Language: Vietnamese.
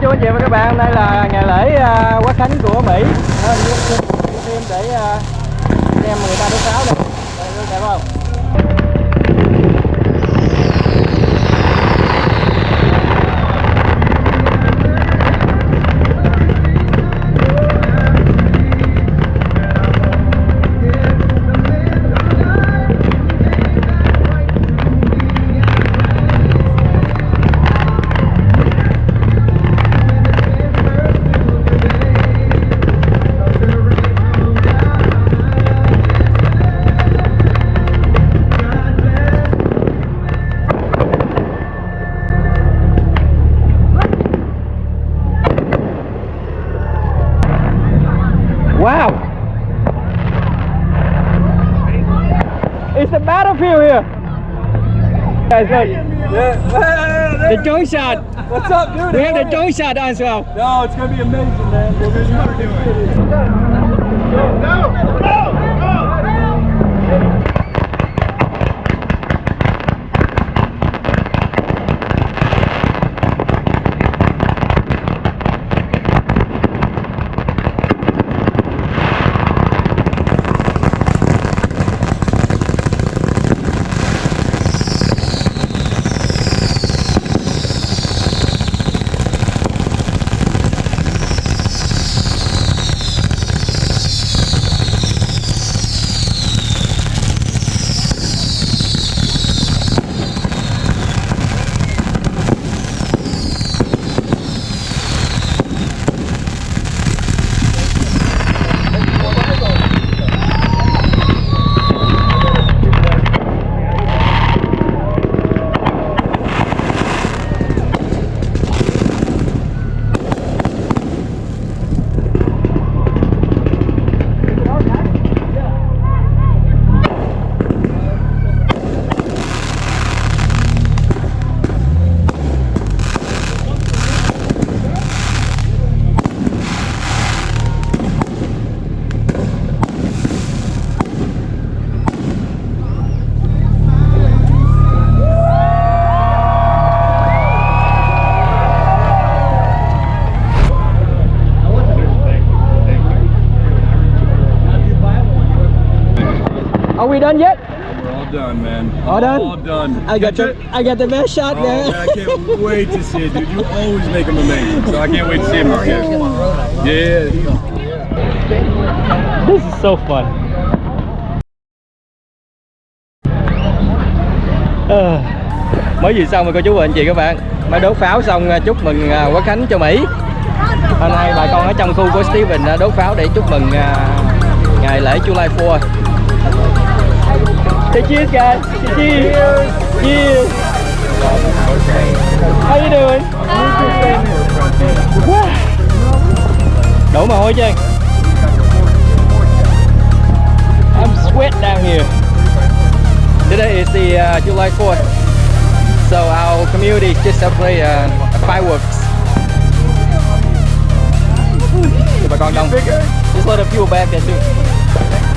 chú anh chị và các bạn hôm nay là ngày lễ uh, quốc khánh của Mỹ. Nên phim để à, uh, xem người ta đốt pháo này. Đây đẹp không? Guys, look. The drone shot. What's up, dude? We have the drone shot as well. No, it's gonna be amazing, man. We're gonna do it. Are we done yet? We're all done, man. All done? All done. I got the? I got the best shot Oh, there. man, I can't wait to see it, dude. You always make them amazing, so I can't wait to see him again. Yeah, This is so fun. Ờ, mới vừa xong rồi cô chú và anh chị các bạn mới đốt pháo xong à, chúc mừng à, quốc khánh cho Mỹ hôm nay bà con ở trong khu của Steven đã đốt pháo để chúc mừng à, ngày lễ July 4 Say cheers guys Say cheers Cheers How you doing? Wow. Đổ mồ hôi chưa I'm sweat down here. Today is the uh, July 4th, so our community just celebrate uh, fireworks. Thì bà con đông. Just lot of people back there too.